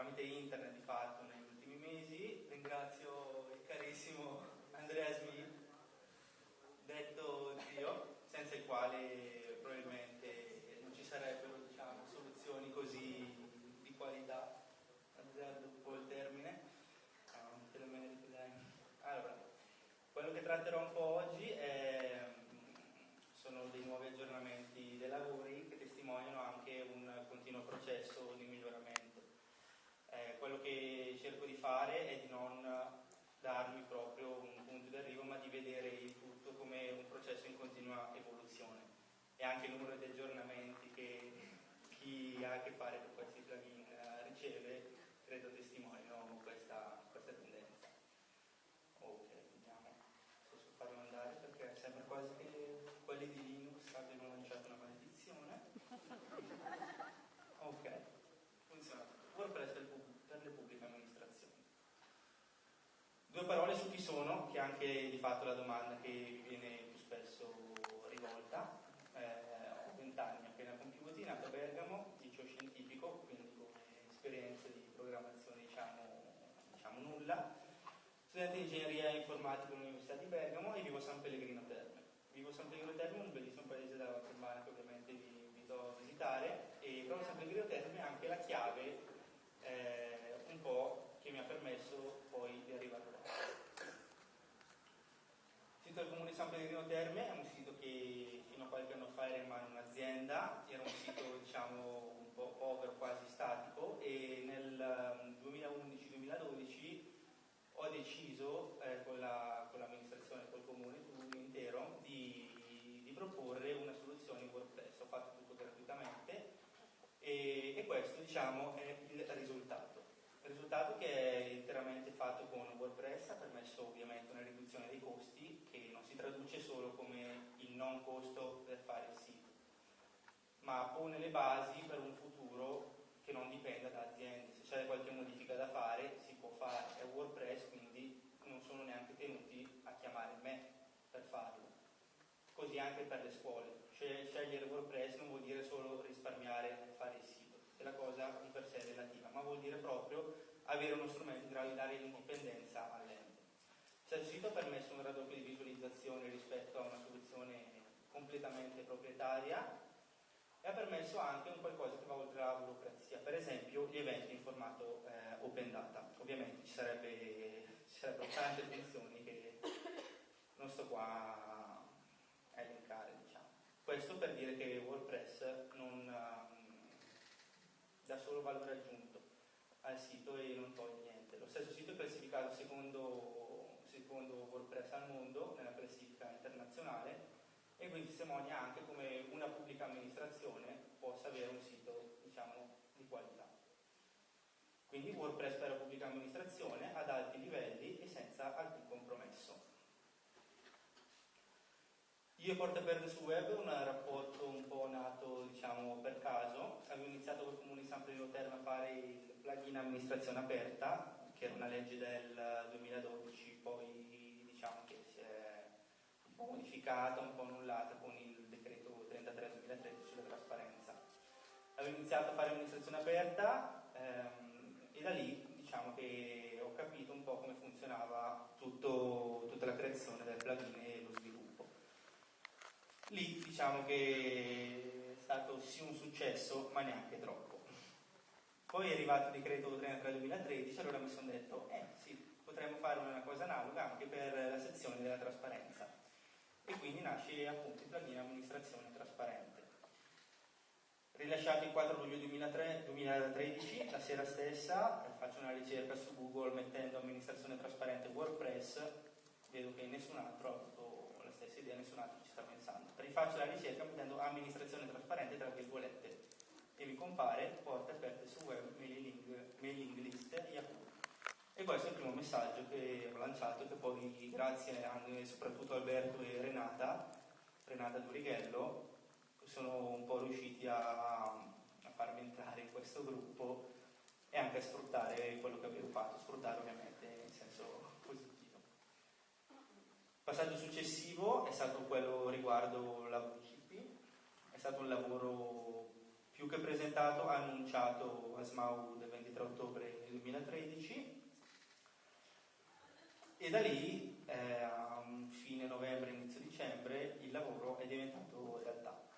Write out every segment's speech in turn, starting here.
tramite internet di fatto negli ultimi mesi. Ringrazio il carissimo Andrea Smith, detto zio, senza il quale probabilmente non ci sarebbero diciamo, soluzioni così di qualità. Azzardo un po' il termine. Ah, allora, quello che tratterò un po' oggi è sono dei nuovi aggiornamenti dei lavori che testimoniano anche un continuo processo di miglioramento. Quello che cerco di fare è di non darmi proprio un punto di arrivo, ma di vedere il tutto come un processo in continua evoluzione. E anche il numero di aggiornamenti che chi ha a che fare con questi plugin eh, riceve, credo testimoniano questa, questa tendenza. Ok, vediamo posso farlo andare perché sembra quasi che quelli di Linux abbiano lanciato una maledizione. Ok, funziona. WordPress per le pubbliche amministrazioni. Due parole su chi sono, che è anche di fatto la domanda che vi viene più spesso rivolta. Eh, ho 20 anni appena compiuti, nato a Bergamo, liceo scientifico, quindi con esperienze di programmazione diciamo, diciamo nulla studente di ingegneria informatica all'Università di Bergamo e vivo a San Pellegrino Terme. Vivo a San Pellegrino Terme, un bellissimo paese della Valtelmana che ovviamente vi invito a visitare e proprio San Pellegrino Terme è anche la chiave eh, un po' che mi ha permesso poi di arrivare là. Sito del comune di San Pellegrino Terme è un sito che fino a qualche anno fa era in mano un'azienda, era un sito diciamo un po' povero, quasi statico e nel 2011-2012 um, ho deciso eh, con, la, con, l'amministrazione, col comune tutto intero, di, di, proporre una soluzione in WordPress. Ho fatto tutto gratuitamente e, e questo diciamo, è il risultato. Il risultato che è interamente fatto con WordPress ha permesso ovviamente una riduzione dei costi traduce solo come il non costo per fare il sito, ma pone le basi per un futuro che non dipenda da aziende, se c'è qualche modifica da fare si può fare, è WordPress quindi non sono neanche tenuti a chiamare me per farlo. Così anche per le scuole, scegliere WordPress non vuol dire solo risparmiare nel fare il sito, è la cosa di per sé relativa, ma vuol dire proprio avere uno strumento in grado di dare l'indipendenza all'ente. Il sito ha permesso un raddoppio di visualizzazione rispetto a una soluzione completamente proprietaria, e ha permesso anche un qualcosa che va oltre la burocrazia, per esempio gli eventi in formato eh, open data. Ovviamente ci, sarebbe, ci sarebbero tante funzioni che non sto qua a elencare, diciamo. Questo per dire che WordPress non um, dà solo valore aggiunto al sito e non toglie niente. Lo stesso sito è classificato secondo, secondo WordPress al mondo nella classifica internazionale e quindi testimonia anche come una pubblica amministrazione possa avere un sito diciamo, di qualità. Quindi WordPress per la pubblica amministrazione ad alti livelli e senza alcun compromesso. Io e Porta Verde su Web, un rapporto un po' nato diciamo, per caso, avevo iniziato col Comune di San Pellegrino Terme a fare il plugin amministrazione aperta, che era una legge del 2012, poi diciamo che è po' modificata, un po' annullata con il decreto 33-2013 sulla trasparenza. Avevo iniziato a fare amministrazione aperta ehm, e da lì diciamo che ho capito un po' come funzionava tutto, tutta la creazione del plugin e lo sviluppo. Lì diciamo che è stato sì un successo, ma neanche troppo. Poi è arrivato il decreto 33-2013, allora mi sono detto, eh sì, potremmo fare una cosa analoga anche per la sezione della trasparenza e quindi nasce appunto il plugin amministrazione trasparente. Rilasciato il 4 luglio 2003, 2013, la sera stessa faccio una ricerca su Google mettendo amministrazione trasparente WordPress, vedo che nessun altro ha avuto la stessa idea, nessun altro ci sta pensando. Rifaccio la ricerca mettendo amministrazione trasparente tra virgolette e mi compare porte aperte su web, mailing, mailing list Yahoo. E questo è il primo messaggio che ho lanciato, che poi grazie anche soprattutto Alberto e Renata, Renata Durighello, sono un po' riusciti a, a farmi entrare in questo gruppo e anche a sfruttare quello che avevo fatto, sfruttare ovviamente in senso positivo. Passaggio successivo è stato quello riguardo la VCP, è stato un lavoro più che presentato annunciato a SMAU del 23 ottobre 2013 e da lì eh, a fine novembre, inizio dicembre il lavoro è diventato realtà.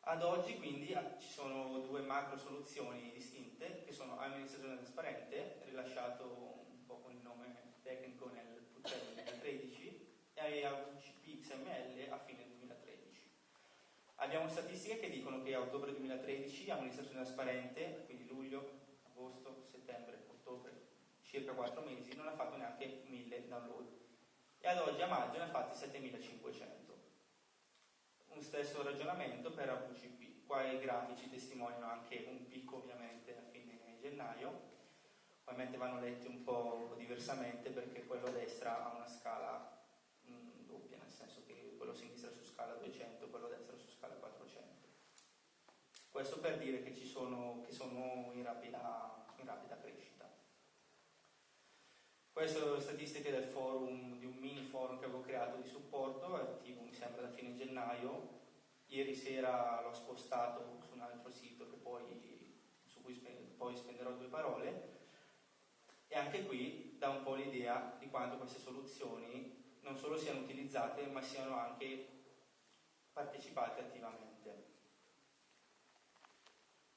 Ad oggi quindi ci sono due macro soluzioni distinte che sono amministrazione trasparente, rilasciato un po' con il nome tecnico nel Puccello 2013 e AVCP XML a fine 2013. Abbiamo statistiche che dicono che a ottobre 2013 amministrazione trasparente, quindi luglio, agosto, settembre, ottobre, circa 4 mesi, non ha fatto neanche 1000 download e ad oggi a maggio ne ha fatti 7500. Un stesso ragionamento per AVCP, qua i grafici testimoniano anche un picco ovviamente a fine gennaio, ovviamente vanno letti un po' diversamente perché quello a destra ha una scala mh, mm, doppia, nel senso che quello a sinistra su scala 200, quello a destra su scala 400. Questo per dire che, sono, che sono in rapida, in rapida crescita. Queste sono le statistiche del forum, di un mini forum che avevo creato di supporto, attivo mi sembra da fine gennaio. Ieri sera l'ho spostato su un altro sito poi, su cui poi spenderò due parole e anche qui dà un po' l'idea di quanto queste soluzioni non solo siano utilizzate, ma siano anche partecipate attivamente.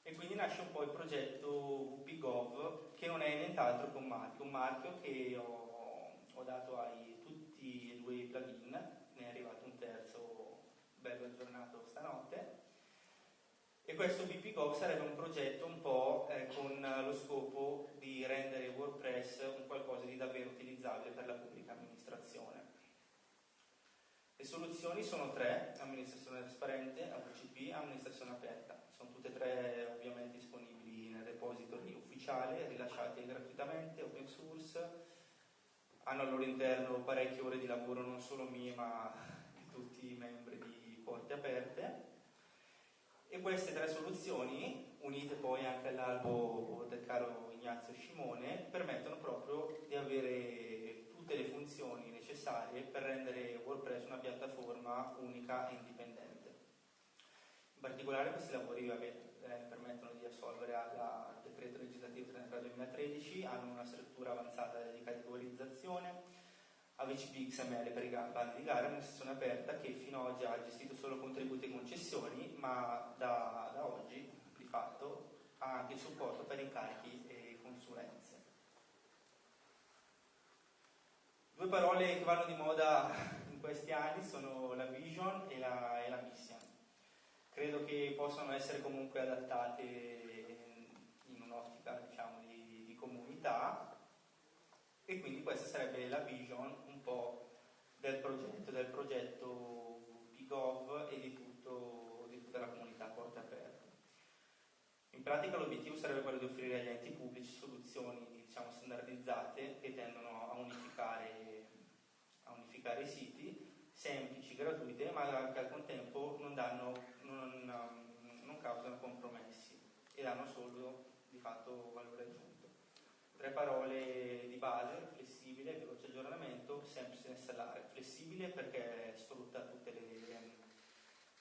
E quindi nasce un po' il progetto WPGov, che non è nient'altro che un marchio, un marchio che ho, ho dato a tutti e due i plugin, ne è arrivato un terzo bello aggiornato stanotte, e questo BPGov sarebbe un progetto un po' eh, con lo scopo di rendere WordPress un qualcosa di davvero utilizzabile per la pubblica amministrazione. Le soluzioni sono tre, amministrazione trasparente, AVCP, amministrazione aperta. Sono tutte e tre ovviamente disponibili nel repository ufficiale, rilasciate gratuitamente, open source, hanno al loro interno parecchie ore di lavoro non solo mie ma di tutti i membri di Porte Aperte e queste tre soluzioni, unite poi anche all'albo del caro Ignazio Scimone, permettono proprio di avere tutte le funzioni necessarie per rendere WordPress una piattaforma unica e indipendente. In particolare questi lavori vabbè, eh, permettono di assolvere al decreto legislativo 33 2013, hanno una struttura avanzata di categorizzazione, AVCP XML per i bandi di gara, una sezione aperta che fino ad oggi ha gestito solo contributi e concessioni, ma da, da oggi di fatto ha anche supporto per incarichi e consulenze. Due parole che vanno di moda in questi anni sono la vision e la, e la mission. Credo che possano essere comunque adattate un'ottica diciamo, di, di comunità e quindi questa sarebbe la vision un po' del progetto, del progetto PGOV e di, tutto, di tutta la comunità porte aperte. In pratica l'obiettivo sarebbe quello di offrire agli enti pubblici soluzioni diciamo, standardizzate che tendono a unificare, a unificare, i siti, semplici, gratuite, ma che al contempo non, danno, non, non causano compromessi e danno solo di fatto valore aggiunto. Tre parole di base, flessibile, veloce aggiornamento, semplice da installare. Flessibile perché sfrutta tutte le,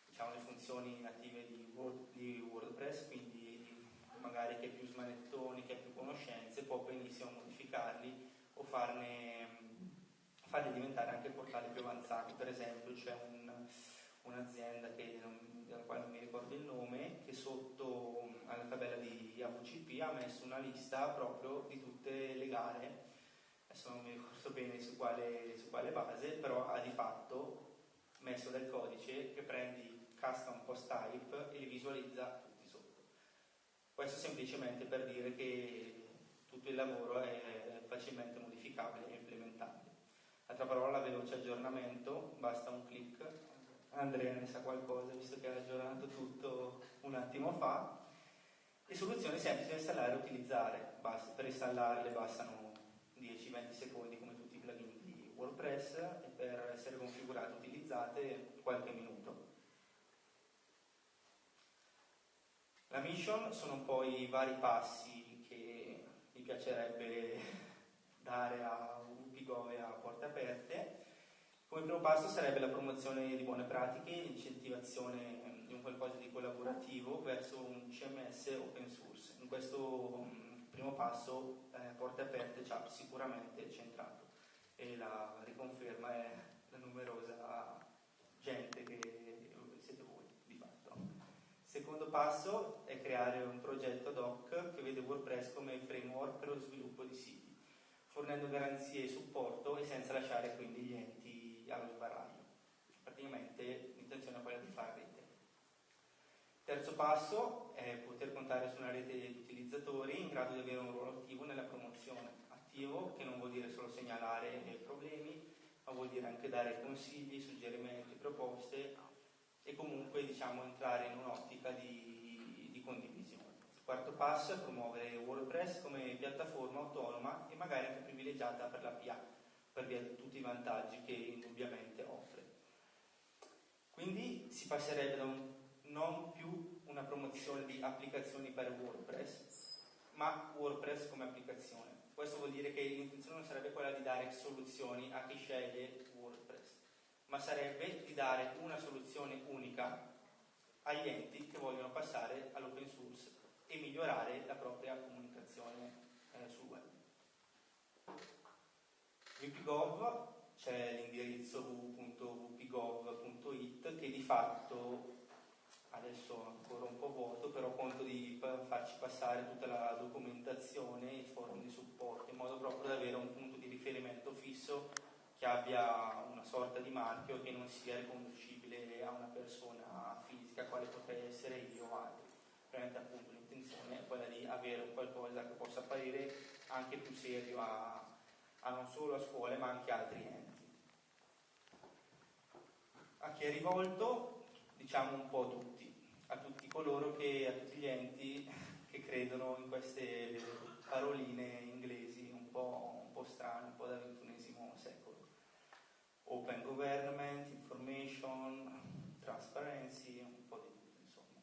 diciamo, le funzioni native di, Word, di, WordPress, quindi magari chi ha più smanettoni, chi ha più conoscenze, può benissimo modificarli o farne, farli diventare anche portali più avanzati. Per esempio c'è un, un'azienda che non, della quale non mi ricordo il nome, che sotto alla tabella di AVCP ha messo una lista proprio di tutte le gare, adesso non mi ricordo bene su quale, su quale base, però ha di fatto messo del codice che prendi custom post type e li visualizza tutti sotto. Questo semplicemente per dire che tutto il lavoro è facilmente modificabile e implementabile. Altra parola, veloce aggiornamento, basta un clic Andrea ne sa qualcosa visto che ha aggiornato tutto un attimo fa. Le soluzioni semplici da installare e utilizzare, Basta, per installarle bastano 10-20 secondi come tutti i plugin di WordPress e per essere configurate e utilizzate qualche minuto. La mission sono un po' i vari passi che mi piacerebbe dare a UPGO e a Porte Aperte primo passo sarebbe la promozione di buone pratiche, l'incentivazione di un qualcosa di collaborativo verso In questo mh, primo passo eh, Porte Aperte ci ha sicuramente centrato e la riconferma è la numerosa gente che siete voi di fatto. Secondo passo è creare un progetto ad hoc che vede WordPress come framework per lo sviluppo di siti, fornendo garanzie e supporto e senza lasciare quindi gli enti allo sbaraglio. Praticamente l'intenzione è quella di fare rete. Terzo passo è poter contare su una rete di utilizzatori in grado di avere un ruolo attivo nella promozione. Attivo che non vuol dire solo segnalare problemi, ma vuol dire anche dare consigli, suggerimenti, proposte e comunque diciamo, entrare in un'ottica di, di condivisione. Quarto passo è promuovere WordPress come piattaforma autonoma e magari anche privilegiata per la PA, per via di tutti i vantaggi che indubbiamente offre. Quindi si passerebbe da un, non più una promozione di applicazioni per WordPress, ma WordPress come applicazione. Questo vuol dire che l'intenzione non sarebbe quella di dare soluzioni a chi sceglie WordPress, ma sarebbe di dare una soluzione unica agli enti che vogliono passare all'open source e migliorare la propria comunicazione eh, sul web. VPGov c'è l'indirizzo www.vpgov.it che di fatto adesso ancora un po' vuoto, però conto di farci passare tutta la documentazione e i forum di supporto, in modo proprio da avere un punto di riferimento fisso che abbia una sorta di marchio che non sia riconducibile a una persona fisica, quale potrei essere io o altri. Ovviamente appunto l'intenzione è quella di avere qualcosa che possa apparire anche più serio a, a non solo a scuole ma anche a altri enti. A chi è rivolto? Diciamo un po' tutti, a tutti coloro che, a tutti gli enti che credono in queste paroline inglesi un po', un po strane, un po' da XXI secolo. Open government, information, transparency, un po' di tutto insomma.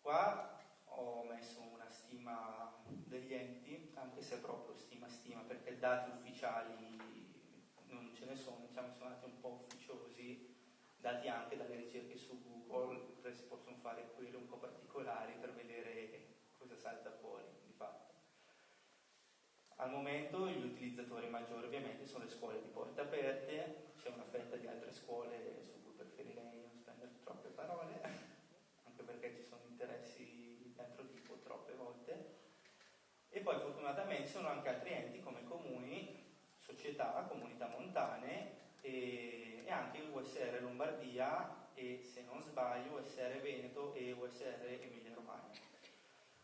Qua ho messo una stima degli enti, anche se è proprio stima stima, perché dati ufficiali non ce ne sono, diciamo sono andati un po' ufficiosi, dati anche dalle ricerche su Google, si possono fare query un po' particolari per vedere cosa salta fuori di fatto. Al momento gli utilizzatori maggiori ovviamente sono le scuole di porte aperte, c'è una fetta di altre scuole su cui preferirei non spendere troppe parole, anche perché ci sono interessi di tipo troppe volte. E poi fortunatamente sono anche altri enti società, comunità montane e, e anche USR Lombardia e se non sbaglio USR Veneto e USR Emilia Romagna.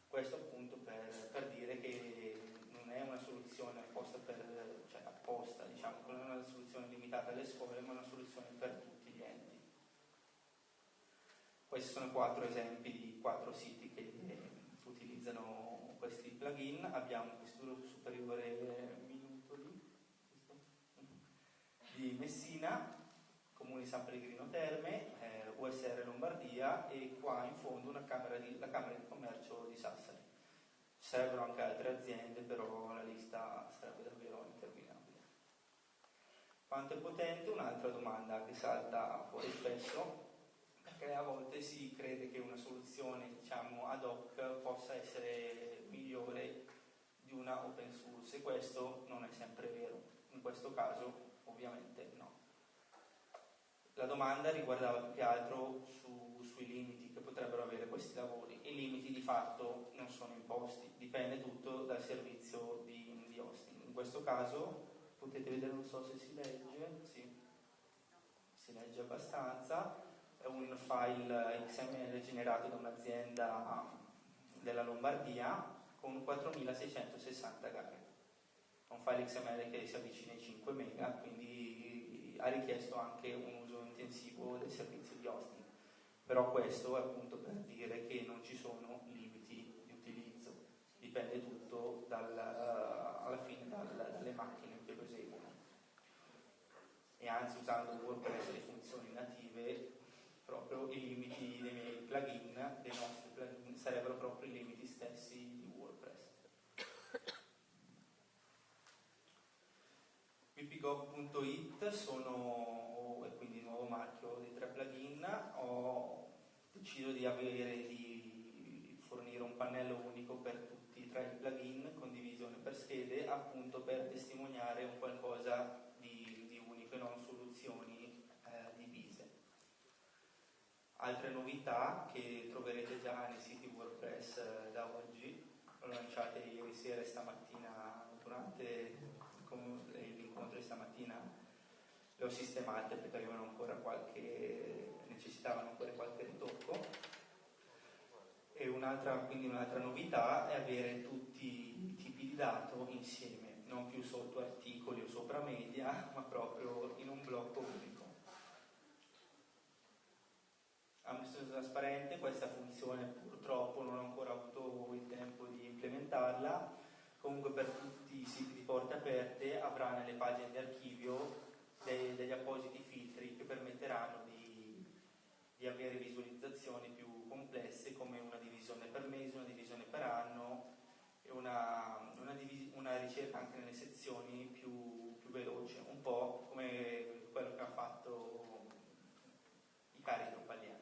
Questo appunto per, per dire che non è una soluzione apposta, per, cioè apposta diciamo, non è una soluzione limitata alle scuole, ma una soluzione per tutti gli enti. Questi sono quattro esempi di quattro siti che utilizzano questi plugin. Abbiamo l'Istituto Superiore di Messina, Comune San Pellegrino Terme, eh, USR Lombardia e qua in fondo camera di, la Camera di Commercio di Sassari. Ci sarebbero anche altre aziende, però la lista sarebbe davvero interminabile. Quanto è potente? Un'altra domanda che salta fuori spesso, perché a volte si crede che una soluzione diciamo, ad hoc possa essere migliore di una open source e questo non è sempre vero. In questo caso ovviamente no. La domanda riguardava più che altro su, sui limiti che potrebbero avere questi lavori. I limiti di fatto non sono imposti, dipende tutto dal servizio di, di hosting. In questo caso potete vedere, non so se si legge, sì, si legge abbastanza, è un file XML generato da un'azienda della Lombardia con 4660 gare. Un file XML che si avvicina ai 5 mega, quindi ha richiesto anche un uso intensivo del servizio di hosting. Però questo è appunto per dire che non ci sono limiti di utilizzo, dipende tutto dal, uh, alla fine dal, dalle macchine che lo eseguono. E anzi usando WordPress le funzioni native, proprio i limiti dei miei plugin, dei nostri plugin, sarebbero proprio i limiti stessi di WordPress. vpgov.it sono, e quindi il nuovo marchio dei tre plugin, ho deciso di avere di fornire un pannello unico per tutti tra i plugin, condivisione per schede, appunto per testimoniare un qualcosa di, di unico e non soluzioni eh, divise. Altre novità che troverete già nei siti WordPress eh, da oggi, lanciate ieri sera e stamattina durante stamattina le ho sistemate perché avevano ancora qualche necessitavano ancora qualche ritocco e un'altra, quindi un'altra novità è avere tutti i tipi di dato insieme, non più sotto articoli o sopra media, ma proprio in un blocco unico. Amministrazione trasparente, questa funzione purtroppo non ho ancora avuto il tempo di implementarla, comunque per tutti i siti di porte aperte avrà nelle pagine di archivio dei, degli appositi filtri che permetteranno di, di avere visualizzazioni più complesse come una divisione per mese, una divisione per anno e una, una, una ricerca anche nelle sezioni più, più, veloce, un po' come quello che ha fatto i cari tropaliani.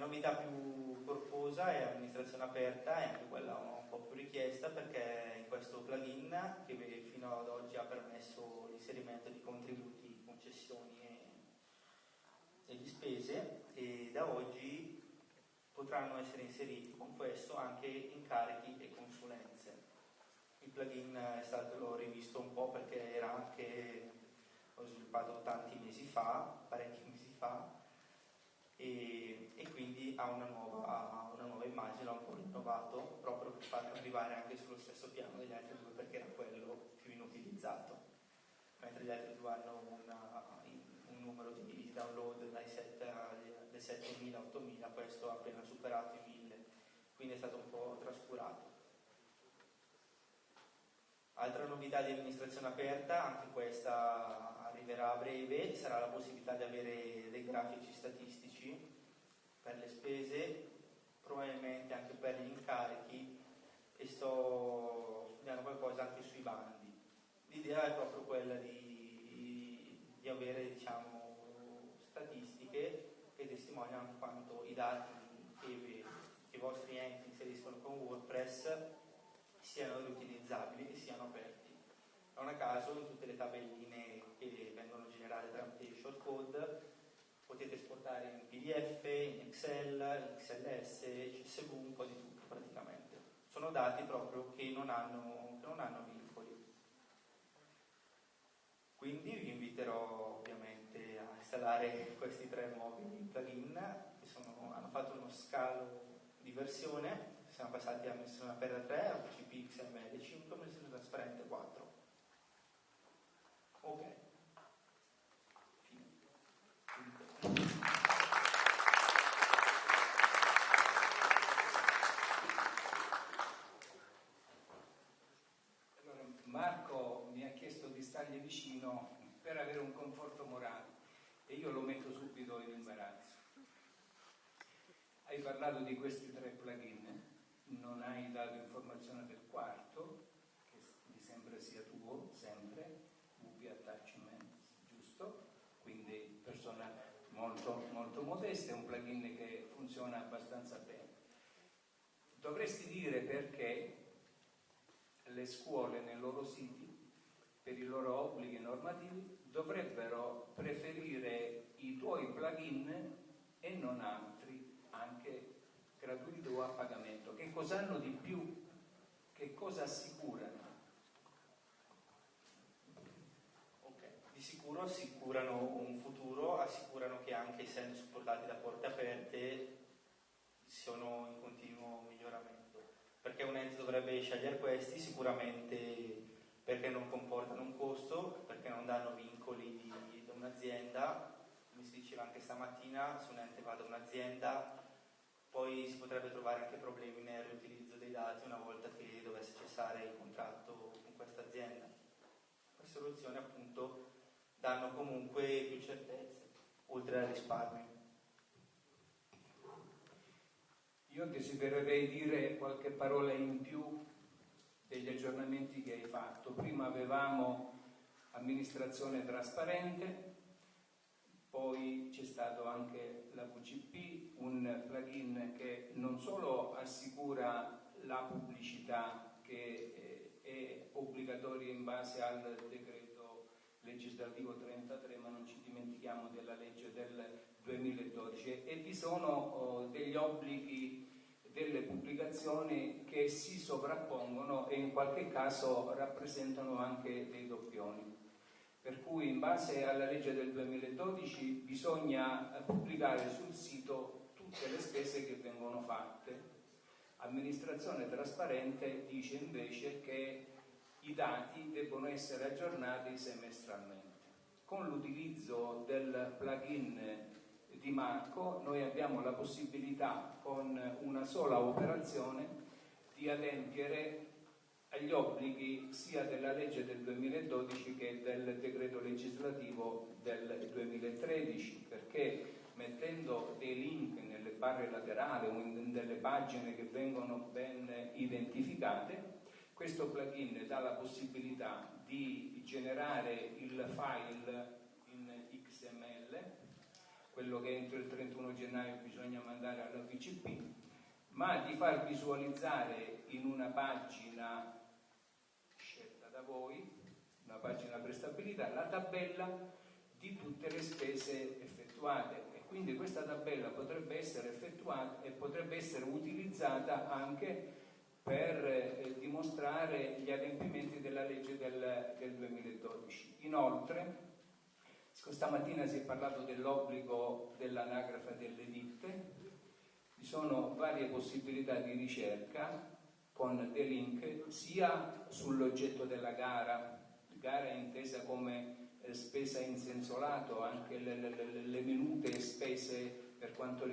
Novità più corposa è amministrazione aperta, è anche quella un po' più richiesta perché in questo plugin che fino ad oggi ha permesso l'inserimento di contributi, concessioni e di spese e da oggi potranno essere inseriti con questo anche incarichi e consulenze. Il plugin è stato rivisto un po' perché era anche, l'ho sviluppato tanti mesi fa, parecchi mesi fa, e, e quindi ha una nuova, una nuova immagine, l'ho un po' rinnovato proprio per farlo arrivare anche sullo stesso piano degli altri due perché era quello più inutilizzato, mentre gli altri due hanno una, un numero di download dai 7 agli 7.000, 8.000, questo ha appena superato i 1.000, quindi è stato un po' trascurato. Altra novità di amministrazione aperta, anche questa arriverà a breve, sarà la possibilità di avere dei grafici statistici per le spese, probabilmente anche per gli incarichi e sto studiando qualcosa anche sui bandi. L'idea è proprio quella di, di avere diciamo, statistiche che testimoniano quanto i dati che, che i vostri enti inseriscono con WordPress siano riutilizzabili e siano aperti. Non a caso in tutte le tabelline che vengono generate tramite shortcode potete esportare in PDF, in Excel, in XLS, CSV, un po' di tutto praticamente. Sono dati proprio che non hanno, che non hanno vincoli. Quindi vi inviterò ovviamente a installare questi tre nuovi plugin che sono, hanno fatto uno scalo di versione, siamo passati a missione aperta 3, a PCP XML 5, missione trasparente 4. Ok. Allora, Marco mi ha chiesto di stargli vicino per avere un conforto morale e io lo metto subito in imbarazzo. Hai parlato di questi tre plugin, non hai dato informazione del quarto, che mi sembra sia tuo, sempre, VP Attachment, giusto? Quindi persona molto, molto modesta, è un plugin che funziona abbastanza bene. Dovresti dire perché le scuole nei loro siti per i loro obblighi normativi dovrebbero preferire i tuoi plugin e non altri, anche gratuiti o a pagamento. Che cosa hanno di più? Che cosa assicurano? Ok, di sicuro assicurano un futuro, assicurano che anche essendo supportati da porte aperte sono in continuo miglioramento. Perché un ente dovrebbe scegliere questi? Sicuramente perché non comportano un costo, perché non danno vincoli da un'azienda, come si diceva anche stamattina, se un ente va da un'azienda poi si potrebbe trovare anche problemi nel riutilizzo dei dati una volta che dovesse cessare il contratto con questa azienda. Queste soluzioni appunto danno comunque più certezze, oltre al risparmio. Io desidererei dire qualche parola in più degli aggiornamenti che hai fatto. Prima avevamo amministrazione trasparente, poi c'è stato anche la VCP, un plugin che non solo assicura la pubblicità che eh, è obbligatoria in base al decreto legislativo 33, ma non ci dimentichiamo della legge del 2012 e vi sono oh, degli obblighi delle pubblicazioni che si sovrappongono e in qualche caso rappresentano anche dei doppioni. Per cui in base alla legge del 2012 bisogna pubblicare sul sito tutte le spese che vengono fatte. Amministrazione trasparente dice invece che i dati debbono essere aggiornati semestralmente. Con l'utilizzo del plugin di Marco noi abbiamo la possibilità con una sola operazione di adempiere agli obblighi sia della legge del 2012 che del decreto legislativo del 2013 perché mettendo dei link nelle barre laterali o in delle pagine che vengono ben identificate questo plugin dà la possibilità di generare il file quello che entro il 31 gennaio bisogna mandare alla VCP, ma di far visualizzare in una pagina scelta da voi, una pagina prestabilità, la tabella di tutte le spese effettuate e quindi questa tabella potrebbe essere effettuata e potrebbe essere utilizzata anche per eh, dimostrare gli adempimenti della legge del, del 2012. Inoltre, Stamattina si è parlato dell'obbligo dell'anagrafe delle ditte, ci sono varie possibilità di ricerca con dei link sia sull'oggetto della gara, gara intesa come eh, spesa in senso lato, anche le, le, le minute spese per quanto riguarda